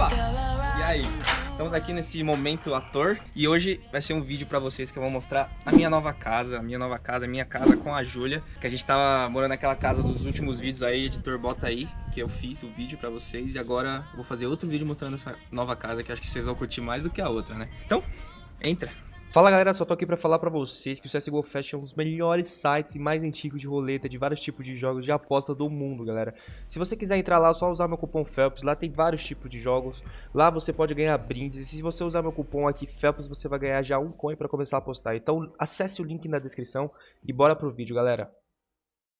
Opa! E aí? Estamos aqui nesse momento ator e hoje vai ser um vídeo pra vocês que eu vou mostrar a minha nova casa, a minha nova casa, a minha casa com a Júlia, que a gente tava morando naquela casa dos últimos vídeos aí, editor bota aí, que eu fiz o vídeo pra vocês e agora vou fazer outro vídeo mostrando essa nova casa que acho que vocês vão curtir mais do que a outra, né? Então, entra! Fala galera, só tô aqui pra falar pra vocês que o CSGO Fashion é um dos melhores sites e mais antigos de roleta de vários tipos de jogos de aposta do mundo, galera. Se você quiser entrar lá, é só usar meu cupom FELPS, lá tem vários tipos de jogos, lá você pode ganhar brindes, e se você usar meu cupom aqui FELPS, você vai ganhar já um coin pra começar a apostar. Então acesse o link na descrição e bora pro vídeo, galera.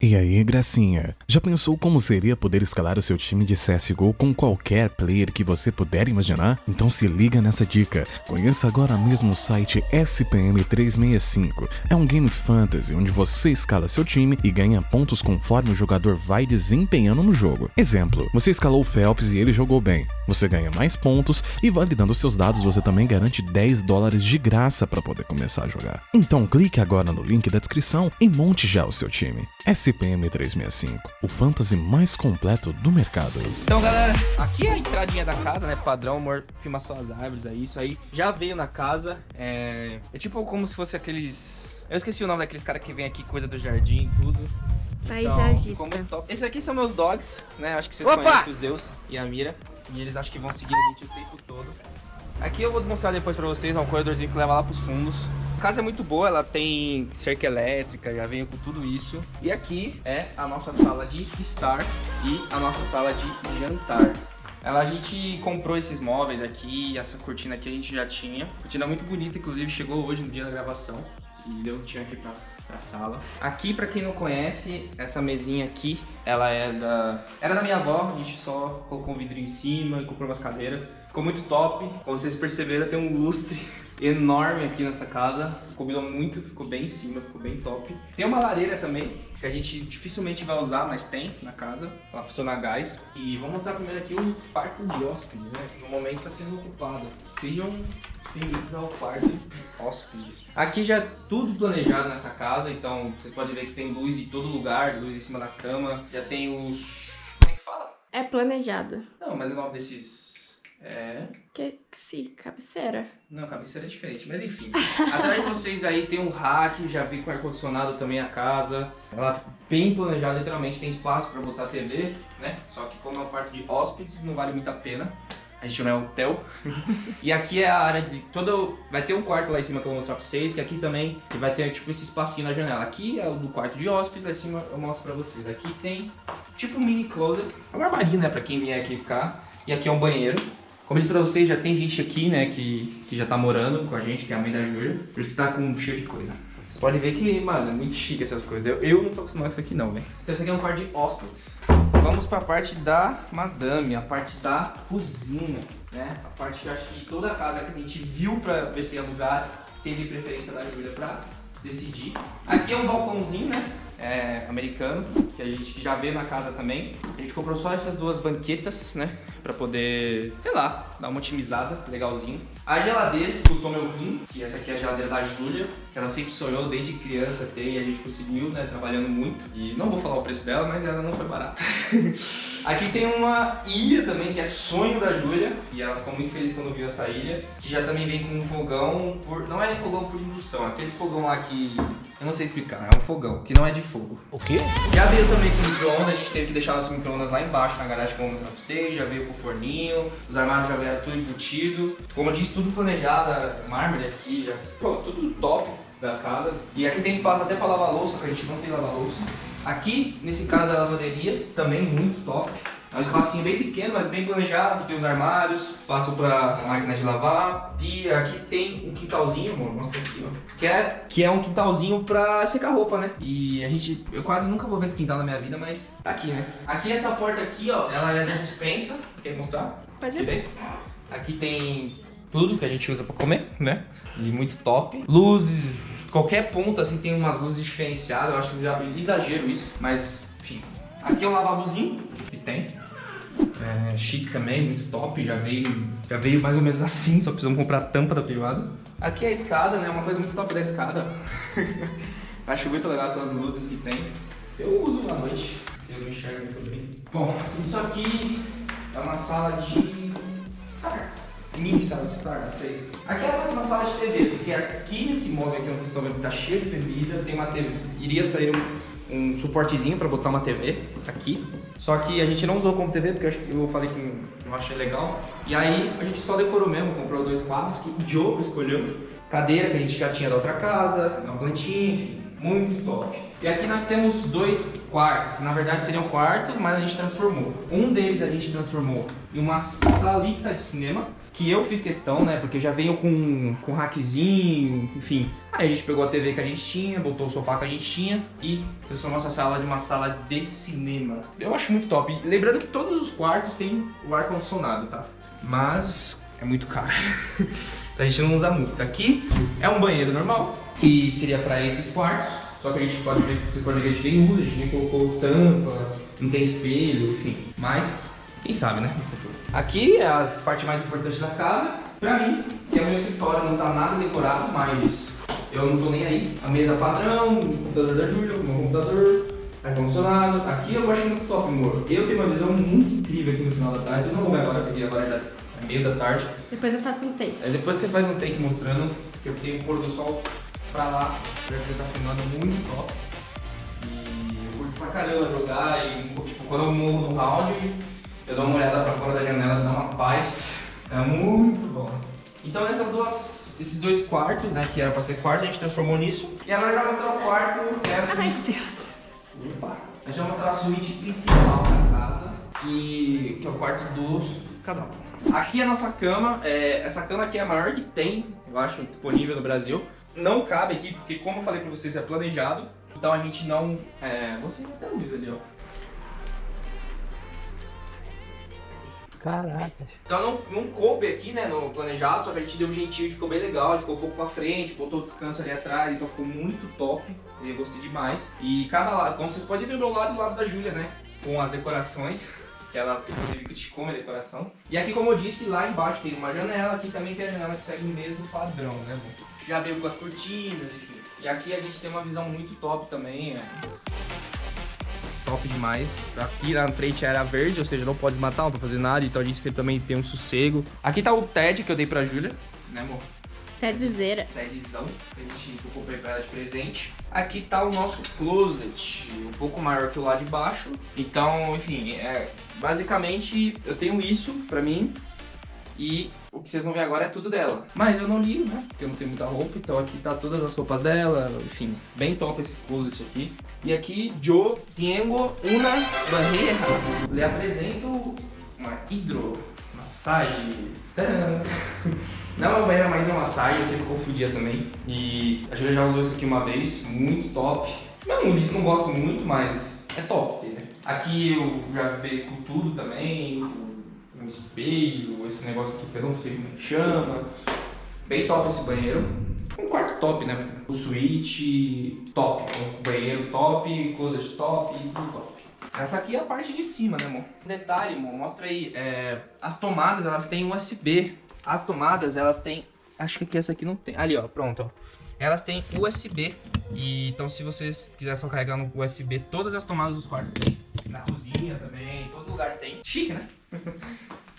E aí, gracinha? Já pensou como seria poder escalar o seu time de CSGO com qualquer player que você puder imaginar? Então se liga nessa dica. Conheça agora mesmo o site SPM365. É um game fantasy onde você escala seu time e ganha pontos conforme o jogador vai desempenhando no jogo. Exemplo, você escalou o Phelps e ele jogou bem. Você ganha mais pontos e validando seus dados você também garante 10 dólares de graça para poder começar a jogar. Então clique agora no link da descrição e monte já o seu time. SPM365, o fantasy mais completo do mercado. Então galera, aqui é a entradinha da casa, né, padrão, amor, filma só as árvores aí, isso aí já veio na casa, é, é tipo como se fosse aqueles... Eu esqueci o nome daqueles caras que vem aqui, cuida do jardim e tudo. Paisagista. ficou muito top. Esses aqui são meus dogs, né? Acho que vocês Opa! conhecem o Zeus e a Mira. E eles acho que vão seguir a gente o tempo todo. Aqui eu vou mostrar depois pra vocês, é um corredorzinho que leva lá pros fundos. Casa é muito boa, ela tem cerca elétrica, já veio com tudo isso. E aqui é a nossa sala de estar e a nossa sala de jantar. Ela, a gente comprou esses móveis aqui, essa cortina aqui a gente já tinha. Cortina muito bonita, inclusive chegou hoje no dia da gravação. E deu tinha aqui pra, pra sala. Aqui, pra quem não conhece, essa mesinha aqui, ela é da... Era da minha avó, a gente só colocou um vidro em cima e comprou umas cadeiras. Ficou muito top. Como vocês perceberam, tem um lustre enorme aqui nessa casa. Combinou muito, ficou bem em cima, ficou bem top. Tem uma lareira também, que a gente dificilmente vai usar, mas tem na casa. Ela funciona a gás. E vou mostrar primeiro aqui o quarto de hóspede, né? No momento está sendo ocupado. Sejam bem-vindos ao quarto de hóspede. Aqui já é tudo planejado nessa casa, então vocês podem ver que tem luz em todo lugar, luz em cima da cama. Já tem os... como é que fala? É planejado. Não, mas é o nome desses... É... Que sim, cabeceira. Não, cabeceira é diferente, mas enfim. Atrás de vocês aí tem um rack, já vi com ar-condicionado também a casa. Ela bem planejada, literalmente, tem espaço pra botar TV, né? Só que como é um quarto de hóspedes, não vale muito a pena. A gente não é hotel. e aqui é a área de... Todo, vai ter um quarto lá em cima que eu vou mostrar pra vocês, que aqui também que vai ter tipo esse espacinho na janela. Aqui é o do quarto de hóspedes, lá em cima eu mostro pra vocês. Aqui tem tipo um mini closet. É uma armarinho, né, pra quem vier aqui ficar. E aqui é um banheiro. Como eu disse pra vocês, já tem gente aqui, né, que, que já tá morando com a gente, que é a mãe da Júlia. Por isso que tá com cheio de coisa. Vocês podem ver que, mano, é muito chique essas coisas. Eu, eu não tô acostumado com isso aqui não, velho. Então esse aqui é um quarto de hóspedes. Vamos pra parte da madame, a parte da cozinha, né? A parte que eu acho que toda casa que a gente viu pra ver se ia alugar, teve preferência da Júlia pra decidir. Aqui é um balcãozinho, né? É, americano, que a gente já vê na casa também. A gente comprou só essas duas banquetas, né? Pra poder, sei lá, dar uma otimizada, legalzinho. A geladeira, que custou meu rim, que essa aqui é a geladeira da Júlia, que ela sempre sonhou desde criança ter e a gente conseguiu, né, trabalhando muito. E não vou falar o preço dela, mas ela não foi barata. aqui tem uma ilha também, que é sonho da Júlia, e ela ficou muito feliz quando viu essa ilha, que já também vem com um fogão, por... não é fogão por indução, é aqueles fogão lá que... eu não sei explicar, é um fogão, que não é de fogo. O quê? Já veio também com micro-ondas, a gente teve que deixar nosso micro-ondas lá embaixo na garagem que eu pra vocês, já veio com forninho, os armários já vieram tudo embutido. Como eu disse, tudo planejado, mármore aqui, já, pô, tudo top da casa. E aqui tem espaço até pra lavar louça, que a gente não tem lavar louça. Aqui, nesse caso, é a lavanderia, também muito top. É um espacinho bem pequeno, mas bem planejado, tem os armários, espaço para máquina de lavar. E aqui tem um quintalzinho, amor, mostra aqui, ó. Que é, que é um quintalzinho pra secar roupa, né? E a gente, eu quase nunca vou ver esse quintal na minha vida, mas tá aqui, né? Aqui essa porta aqui, ó, ela é da dispensa. Quer mostrar? Pode ir. Aqui tem tudo que a gente usa pra comer, né? E muito top. Luzes, qualquer ponto assim tem umas luzes diferenciadas, eu acho exagero isso, mas enfim. Aqui é um lavabozinho que tem. É, chique também, muito top, já veio, já veio mais ou menos assim, só precisamos comprar a tampa da privada. Aqui é a escada, né? Uma coisa muito top da escada. Acho muito legal essas luzes que tem. Eu uso à noite, eu não enxergo muito bem. Bom, isso aqui é uma sala de mini sala de estar, não sei. Aqui é a próxima sala de TV, porque aqui nesse móvel aqui onde vocês estão vendo que tá cheio de bebida, tem uma TV, iria sair um, um suportezinho para botar uma TV aqui. Só que a gente não usou como TV, porque eu, eu falei que não achei legal. E aí a gente só decorou mesmo, comprou dois quadros que o Diogo escolheu. Cadeira que a gente já tinha da outra casa, uma plantinha, enfim, muito top. E aqui nós temos dois quartos, que na verdade seriam quartos, mas a gente transformou. Um deles a gente transformou em uma salita de cinema, que eu fiz questão, né? Porque já veio com, com hackzinho, enfim. Aí a gente pegou a TV que a gente tinha, botou o sofá que a gente tinha e transformou essa sala de uma sala de cinema. Eu acho muito top. Lembrando que todos os quartos têm o ar-condicionado, tá? Mas é muito caro. A gente não usa muito. Aqui é um banheiro normal, que seria para esses quartos. Só que a gente pode ver, vocês podem ver que a gente nem usa, a gente nem colocou tampa, não tem espelho, enfim. Mas, quem sabe, né? Aqui é a parte mais importante da casa, pra mim, que é o meu escritório, não tá nada decorado, mas eu não tô nem aí. A mesa padrão, o computador da Júlia, o meu computador, ar-condicionado. Aqui eu acho muito top, amor. Eu tenho uma visão muito incrível aqui no final da tarde. Eu não vou ver agora, porque agora já é meio da tarde. Depois eu faço um take. Aí depois você faz um take mostrando que eu tenho o pôr do sol pra lá, já que tá filmando muito top. E eu curto pra caramba jogar e tipo, quando eu morro no round, eu dou uma olhada pra fora da janela, dá uma paz. É muito bom. Então essas duas, esses dois quartos, né, que era pra ser quarto, a gente transformou nisso. E agora já mostrar o quarto, que é a Ai. Deus. Opa. A gente vai mostrar a suíte principal da casa, que, que é o quarto do casal. Aqui é a nossa cama, é, essa cama aqui é a maior que tem, eu acho, disponível no Brasil. Não cabe aqui, porque como eu falei pra vocês, é planejado. Então a gente não... É, você até a luz ali, ó. Caraca. Então não, não coube aqui, né, no planejado, só que a gente deu um jeitinho ficou bem legal, a gente pouco pra frente, botou o descanso ali atrás, então ficou muito top, eu gostei demais. E cada lado, como vocês podem ver meu lado do lado da Júlia, né, com as decorações, que ela inclusive criticou minha decoração. E aqui, como eu disse, lá embaixo tem uma janela, aqui também tem a janela que segue o mesmo padrão, né, bom. Já veio com as cortinas, enfim. E aqui a gente tem uma visão muito top também, é top demais. Aqui na frente era verde, ou seja, não pode desmatar, não pode fazer nada, então a gente sempre também tem um sossego. Aqui tá o TED que eu dei pra Júlia, né amor? Dizer. TEDzão, que a gente eu comprei pra ela de presente. Aqui tá o nosso closet, um pouco maior que o lá de baixo. Então, enfim, é, basicamente eu tenho isso pra mim. E o que vocês vão ver agora é tudo dela. Mas eu não ligo, né? Porque eu não tenho muita roupa, então aqui tá todas as roupas dela, enfim, bem top esse closet aqui. E aqui, yo tengo una barreira. Le apresento uma hidromassagem. Tadã! Não é uma banheira, mas é uma massagem, eu sempre confundia também. E a Julia já usou isso aqui uma vez, muito top. Não, não gosto muito, mas é top, né? Aqui eu já vi com tudo também, um espelho, esse negócio aqui que eu não sei como é que chama. Bem top esse banheiro. Um quarto top, né? O suíte top, banheiro top, closet top, tudo top. Essa aqui é a parte de cima, né, amor? Detalhe, amor, mostra aí. é, as tomadas, elas têm USB. As tomadas, elas têm... Acho que aqui essa aqui não tem. Ali, ó, pronto, ó. Elas têm USB. E, então, se vocês quiserem só carregar no USB, todas as tomadas dos quartos tem. Na cozinha também, lugar tem. Chique, né?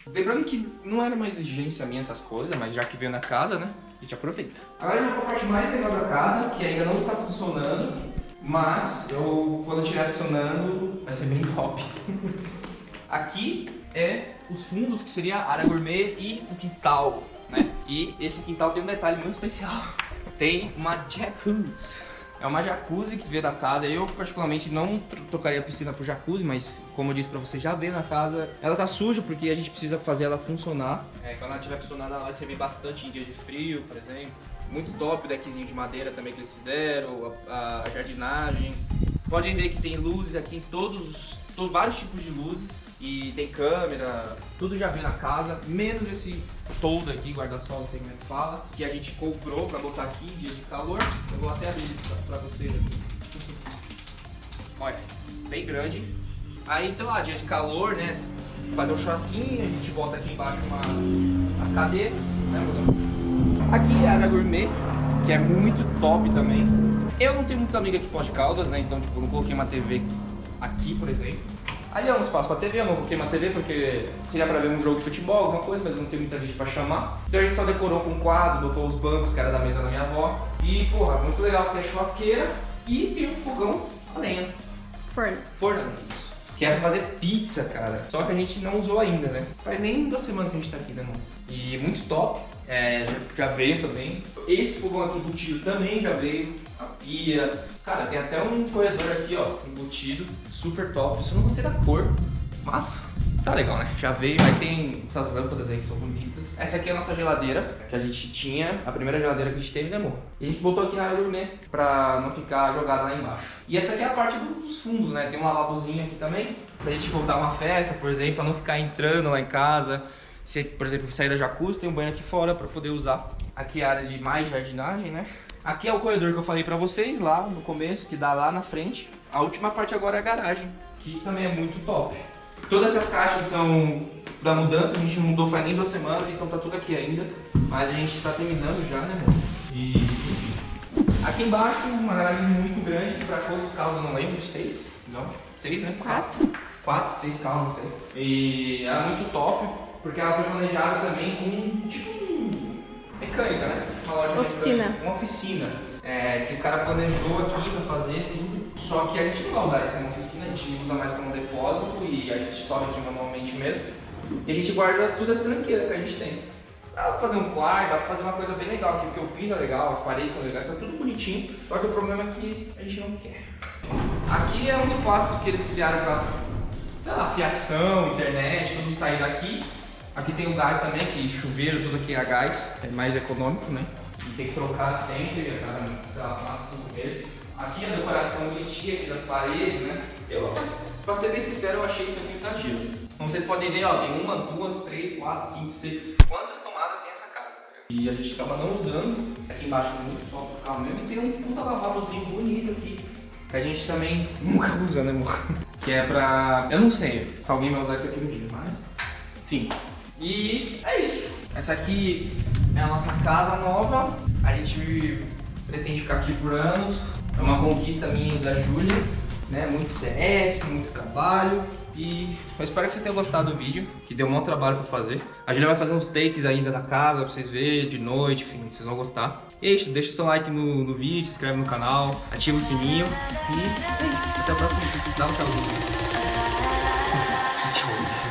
Lembrando que não era uma exigência minha essas coisas, mas já que veio na casa, né? A gente aproveita. Agora a pra parte mais legal da casa, que ainda não está funcionando, mas eu, quando estiver funcionando, vai ser bem top. Aqui é os fundos, que seria a área gourmet e o quintal, né? E esse quintal tem um detalhe muito especial. Tem uma jacuzzi. É uma jacuzzi que veio da casa. Eu, particularmente, não tro- trocaria a piscina por jacuzzi, mas como eu disse pra você, já veio na casa. Ela tá suja porque a gente precisa fazer ela funcionar. É, quando ela estiver funcionando, ela vai servir bastante em dias de frio, por exemplo. Muito top o deckzinho de madeira também que eles fizeram, a, a jardinagem. Podem ver que tem luzes aqui em todos, os- to- vários tipos de luzes. E tem câmera, tudo já veio na casa, menos esse toldo aqui, guarda-sol, não sei como é que fala, que a gente comprou pra botar aqui em dias de calor. Eu vou até abrir isso pra, pra vocês aqui. Olha, bem grande. Aí, sei lá, dia de calor, né? Fazer um churrasquinho, a gente bota aqui embaixo uma, as cadeiras, né, mozão? Aqui é a área gourmet, que é muito top também. Eu não tenho muitos amigos aqui em Pós de Caldas, né? Então, tipo, não coloquei uma TV aqui, por exemplo. Ali é um espaço pra TV, eu não coloquei uma TV porque seria pra ver um jogo de futebol, alguma coisa, mas não tem muita gente pra chamar. Então a gente só decorou com quadros, botou os bancos que era da mesa da minha avó. E, porra, muito legal, tem a churrasqueira e tem um fogão a lenha. Forno. Forno isso. Que é pra fazer pizza, cara. Só que a gente não usou ainda, né? Faz nem duas semanas que a gente tá aqui, né, mano? E muito top. É, já veio também. Esse fogão aqui embutido também já veio. A pia. Cara, tem até um corredor aqui, ó, embutido. Super top. Isso eu não gostei da cor, mas tá legal, né? Já veio. Aí tem essas lâmpadas aí que são bonitas. Essa aqui é a nossa geladeira, que a gente tinha. A primeira geladeira que a gente teve, né, amor? E a gente botou aqui na área gourmet pra não ficar jogada lá embaixo. E essa aqui é a parte dos fundos, né? Tem um lavabozinho aqui também. Se a gente for dar uma festa, por exemplo, pra não ficar entrando lá em casa. Se, por exemplo, sair da jacuzzi, tem um banho aqui fora pra poder usar. Aqui é a área de mais jardinagem, né? Aqui é o corredor que eu falei pra vocês lá no começo, que dá lá na frente. A última parte agora é a garagem, que também é muito top. Todas essas caixas são da mudança, a gente não mudou faz nem duas semanas, então tá tudo aqui ainda. Mas a gente tá terminando já, né, amor? E. Aqui embaixo, uma garagem muito grande, pra quantos carros eu não lembro, seis? Não, seis, né? Quatro. Quatro, seis carros, não sei. E ela é muito top, porque ela foi planejada também com, tipo, mecânica, né? Uma loja Oficina. mecânica, Uma oficina. É, que o cara planejou aqui pra fazer tudo. Só que a gente não vai usar isso como oficina, a gente usa mais como depósito e a gente sobe aqui manualmente mesmo. E a gente guarda todas as tranqueiras que a gente tem. Dá pra fazer um quarto, dá pra fazer uma coisa bem legal aqui, porque o piso é legal, as paredes são legais, tá tudo bonitinho. Só que o problema é que a gente não quer. Aqui é um espaço que eles criaram pra sei lá, fiação, internet, tudo sair daqui. Aqui tem o gás também, que chuveiro, tudo aqui é a gás, é mais econômico, né? E tem que trocar sempre, a cada, sei lá, 4, 5 meses. Aqui a decoração bonitinha aqui das paredes, né? Eu, pra- ser bem sincero, eu achei isso exagero. Como vocês podem ver, ó, tem uma, duas, três, quatro, cinco, seis. Quantas tomadas tem essa casa? tá? E a gente acaba não usando. Aqui embaixo muito só pro mesmo. E tem um puta lavabozinho bonito aqui. Que a gente também nunca usa, né, amor? Que é pra. Eu não sei se alguém vai usar isso aqui um dia, mas. Enfim. E é isso. Essa aqui é a nossa casa nova. A gente pretende ficar aqui por anos. É uma conquista minha e da Júlia. Né? Muito CS, muito trabalho. E eu espero que vocês tenham gostado do vídeo, que deu um maior trabalho pra fazer. A Júlia vai fazer uns takes ainda na casa pra vocês verem, de noite, enfim, vocês vão gostar. E é isso, deixa o seu like no, no vídeo, se inscreve no canal, ativa o sininho e é isso. Até o próximo vídeo. Dá um tchauzinho.